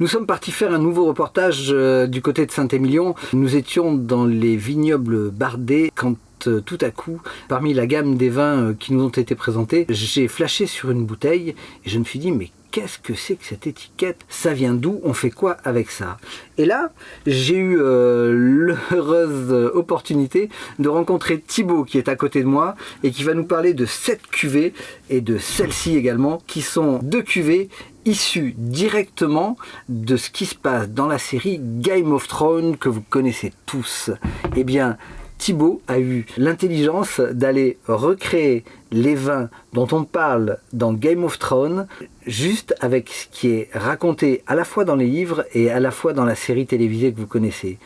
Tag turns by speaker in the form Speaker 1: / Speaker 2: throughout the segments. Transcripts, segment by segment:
Speaker 1: Nous sommes partis faire un nouveau reportage euh, du côté de Saint-Émilion. Nous étions dans les vignobles bardés quand euh, tout à coup, parmi la gamme des vins euh, qui nous ont été présentés, j'ai flashé sur une bouteille et je me suis dit mais qu'est-ce que c'est que cette étiquette? Ça vient d'où? On fait quoi avec ça? Et là, j'ai eu l'heureuse opportunité de rencontrer Thibaut qui est à côté de moi et qui va nous parler de cette cuvée et de celle-ci également, qui sont deux cuvées issues directement de ce qui se passe dans la série Game of Thrones que vous connaissez tous. Eh bien, Thibaut a eu l'intelligence d'aller recréer les vins dont on parle dans Game of Thrones, juste avec ce qui est raconté à la fois dans les livres et à la fois dans la série télévisée que vous connaissez.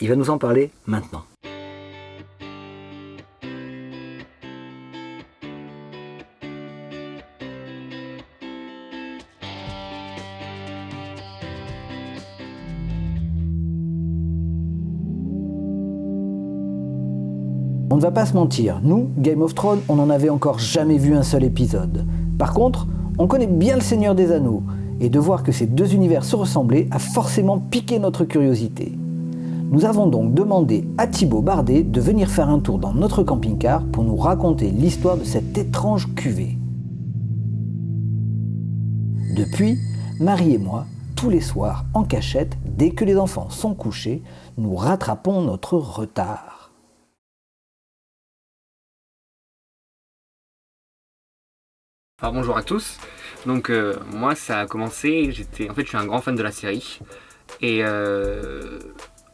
Speaker 1: Il va nous en parler maintenant. On ne va pas se mentir, nous, Game of Thrones, on n'en avait encore jamais vu un seul épisode. Par contre, on connaît bien le Seigneur des Anneaux, et de voir que ces deux univers se ressemblaient a forcément piqué notre curiosité. Nous avons donc demandé à Thibaut Bardet de venir faire un tour dans notre camping-car pour nous raconter l'histoire de cette étrange cuvée. Depuis, Marie et moi, tous les soirs en cachette, dès que les enfants sont couchés, nous rattrapons notre retard.
Speaker 2: Bonjour à tous, donc euh, moi ça a commencé, j'étais en fait je suis un grand fan de la série. Et euh,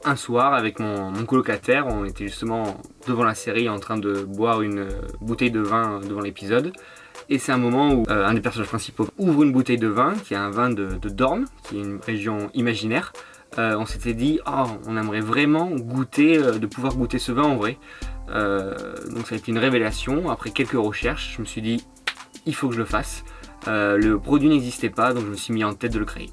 Speaker 2: un soir avec mon, colocataire on était justement devant la série en train de boire une bouteille de vin devant l'épisode. Et c'est un moment où euh, un des personnages principaux ouvre une bouteille de vin qui est un vin de, de Dorne qui est une région imaginaire. On s'était dit oh, on aimerait vraiment goûter, de pouvoir goûter ce vin en vrai. Donc ça a été une révélation. Après quelques recherches je me suis dit il faut que je le fasse. Euh, le produit n'existait pas, donc je me suis mis en tête de le créer.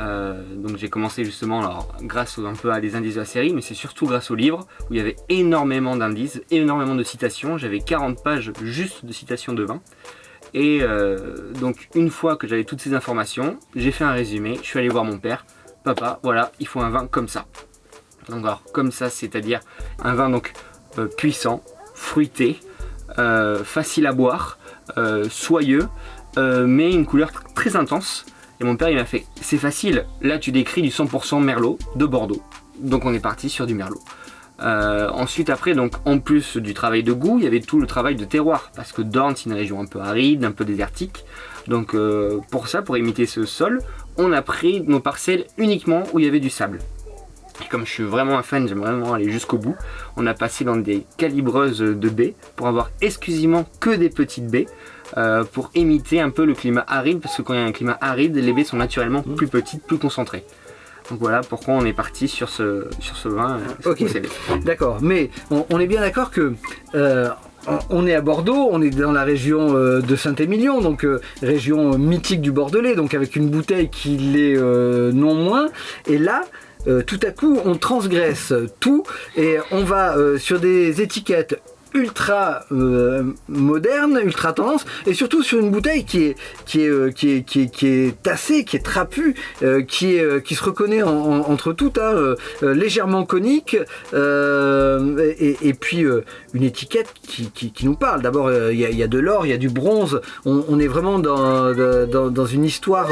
Speaker 2: Euh, donc j'ai commencé justement alors, grâce un peu à des indices de la série, mais c'est surtout grâce au livre où il y avait énormément d'indices, énormément de citations. J'avais 40 pages juste de citations de vin. Et euh, donc une fois que j'avais toutes ces informations, j'ai fait un résumé, je suis allé voir mon père. Papa, voilà, il faut un vin comme ça. Donc alors, comme ça, c'est-à-dire un vin donc puissant, fruité, facile à boire, soyeux, euh, mais une couleur très intense. Et mon père il m'a fait, c'est facile, là tu décris du 100% Merlot de Bordeaux. Donc on est parti sur du Merlot. Euh, ensuite après, donc en plus du travail de goût, il y avait tout le travail de terroir, parce que Dorne c'est une région un peu aride, un peu désertique. Donc pour ça, pour imiter ce sol, on a pris nos parcelles uniquement où il y avait du sable. Et comme je suis vraiment un fan, j'aime vraiment aller jusqu'au bout, on a passé dans des calibreuses de baies pour avoir exclusivement que des petites baies euh, pour imiter un peu le climat aride parce que quand il y a un climat aride, les baies sont naturellement plus petites, plus concentrées. Donc voilà pourquoi on est parti sur ce, sur ce vin.
Speaker 1: Euh, ok, d'accord. Mais on, est bien d'accord que euh, on est à Bordeaux, on est dans la région de Saint-Émilion, donc région mythique du Bordelais, donc avec une bouteille qui l'est non moins. Et là, tout à coup, on transgresse tout et on va sur des étiquettes ultra euh, moderne, ultra tendance, et surtout sur une bouteille qui est, qui est, euh, qui est, qui est, qui est tassée, qui est trapue, euh, qui, est, qui se reconnaît entre toutes, hein, légèrement conique, et, puis une étiquette qui, qui, nous parle. D'abord, il y, a de l'or, il y a du bronze, on, est vraiment dans, dans, dans une histoire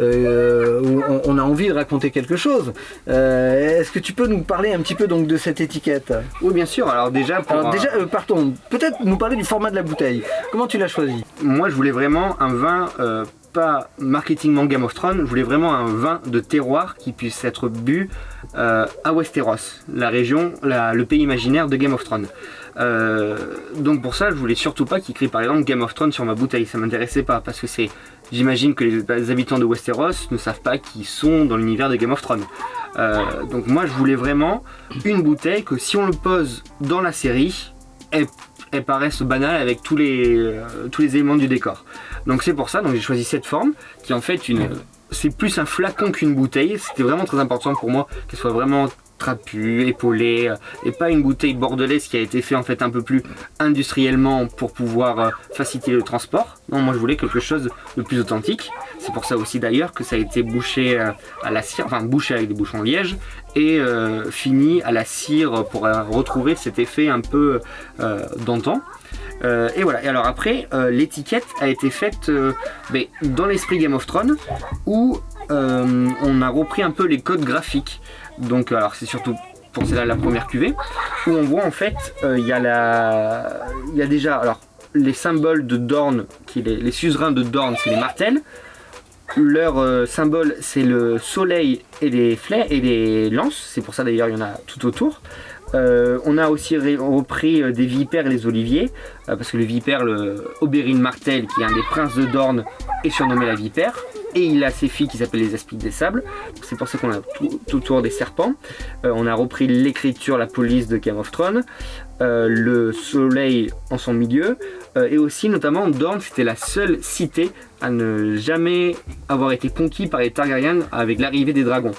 Speaker 1: où on, a envie de raconter quelque chose. Est-ce que tu peux nous parler un petit peu donc de cette étiquette?
Speaker 2: Oui, bien sûr. Alors déjà,
Speaker 1: Alors, déjà partons, peut-être nous parler du format de la bouteille. Comment tu l'as choisi
Speaker 2: Moi, je voulais vraiment un vin, euh, pas marketingment Game of Thrones, je voulais vraiment un vin de terroir qui puisse être bu euh, à Westeros, la région, le pays imaginaire de Game of Thrones. Euh, donc pour ça, je voulais surtout pas qu'il écrit par exemple Game of Thrones sur ma bouteille, ça m'intéressait pas parce que c'est, j'imagine que les habitants de Westeros ne savent pas qu'ils sont dans l'univers de Game of Thrones. donc moi, je voulais vraiment une bouteille que si on le pose dans la série, elles, paraissent banales avec tous les, euh, tous les éléments du décor. Donc c'est pour ça, donc j'ai choisi cette forme qui en fait une... C'est plus un flacon qu'une bouteille, c'était vraiment très important pour moi qu'elle soit vraiment trapu, épaulé, et pas une bouteille bordelaise qui a été fait en fait un peu plus industriellement pour pouvoir faciliter le transport. Non, moi je voulais quelque chose de plus authentique. C'est pour ça aussi d'ailleurs que ça a été bouché à la cire, enfin bouché avec des bouchons liège et fini à la cire pour retrouver cet effet un peu d'antan. Euh, et voilà, et alors après, euh, l'étiquette a été faite euh, ben, dans l'esprit Game of Thrones, où on a repris un peu les codes graphiques. Donc alors c'est surtout pour celle-là la première cuvée, où on voit en fait, il y, a la... y a déjà alors, les symboles de Dorne, qui les, les suzerains de Dorne, c'est les martels. Leur symbole, c'est le soleil et les flèches et les lances. C'est pour ça d'ailleurs, il y en a tout autour. Euh, on a aussi repris euh, des vipères et les oliviers, euh, parce que le vipère, le Oberyn Martel, qui est un des princes de Dorne, est surnommé la vipère. Et il a ses filles qui s'appellent les aspides des sables. C'est pour ça qu'on a tout, autour des serpents. on a repris l'écriture, la police de Game of Thrones. le soleil en son milieu. et aussi, notamment, Dorne, c'était la seule cité à ne jamais avoir été conquis par les Targaryens avec l'arrivée des dragons.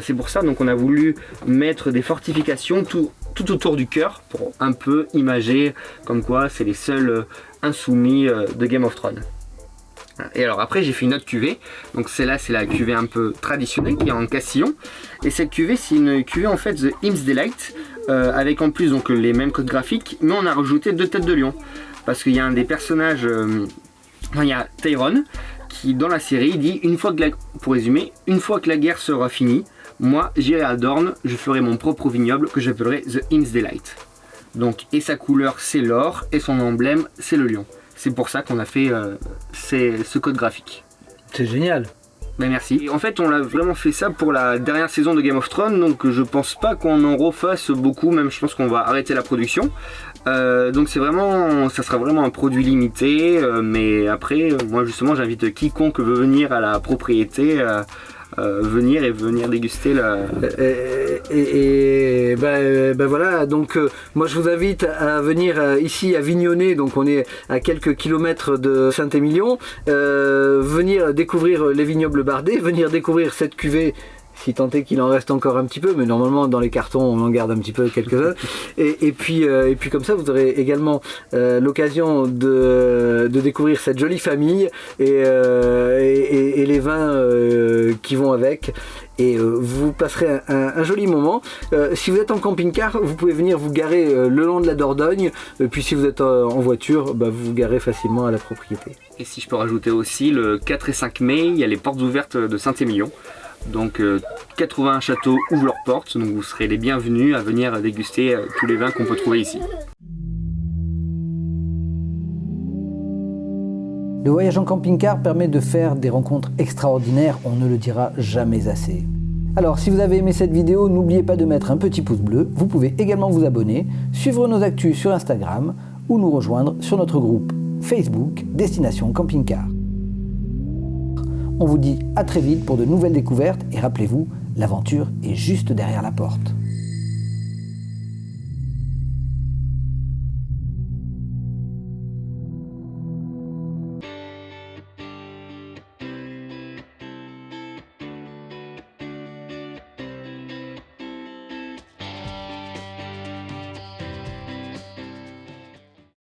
Speaker 2: C'est pour ça donc on a voulu mettre des fortifications tout, tout autour du cœur pour un peu imager comme quoi c'est les seuls euh, insoumis euh, de Game of Thrones. Et alors après j'ai fait une autre cuvée, donc celle-là c'est la cuvée un peu traditionnelle qui est en cassillon. Et cette cuvée c'est une cuvée en fait The Imps Delight, euh, avec en plus donc les mêmes codes graphiques, mais on a rajouté deux têtes de lion. Parce qu'il y a un des personnages, il y a Tyron, qui dans la série dit, une fois que pour résumer, une fois que la guerre sera finie, moi, j'irai à Dorne, je ferai mon propre vignoble que j'appellerai The Im's Delight. Donc, et sa couleur, c'est l'or, et son emblème, c'est le lion. C'est pour ça qu'on a fait euh, ce code graphique.
Speaker 1: C'est génial.
Speaker 2: Ben merci. en fait, on a vraiment fait ça pour la dernière saison de Game of Thrones, donc je pense pas qu'on en refasse beaucoup, même je pense qu'on va arrêter la production. Euh, donc c'est vraiment, ça sera vraiment un produit limité, euh, mais après, moi justement, j'invite quiconque veut venir à la propriété euh, venir et venir déguster la...
Speaker 1: Et, ben, ben, voilà, donc euh, moi je vous invite à venir euh, ici à Vignonnet, donc on est à quelques kilomètres de Saint-Émilion, venir découvrir les vignobles bardés, venir découvrir cette cuvée si tant est qu'il en reste encore un petit peu, mais normalement dans les cartons on en garde un petit peu quelques-uns. Et, puis, et puis comme ça vous aurez également l'occasion de, découvrir cette jolie famille et, et les vins qui vont avec et euh, vous passerez un, joli moment. Euh, si vous êtes en camping-car, vous pouvez venir vous garer euh, le long de la Dordogne, puis si vous êtes en voiture, bah, vous vous garez facilement à la propriété.
Speaker 2: Et si je peux rajouter aussi, le 4 et 5 mai, il y a les portes ouvertes de Saint-Émilion. Donc 80 châteaux ouvrent leurs portes, donc vous serez les bienvenus à venir déguster tous les vins qu'on peut trouver ici.
Speaker 1: Le voyage en camping-car permet de faire des rencontres extraordinaires, on ne le dira jamais assez. Alors si vous avez aimé cette vidéo, n'oubliez pas de mettre un petit pouce bleu, vous pouvez également vous abonner, suivre nos actus sur Instagram ou nous rejoindre sur notre groupe Facebook Destination Camping Car. On vous dit à très vite pour de nouvelles découvertes et rappelez-vous, l'aventure est juste derrière la porte.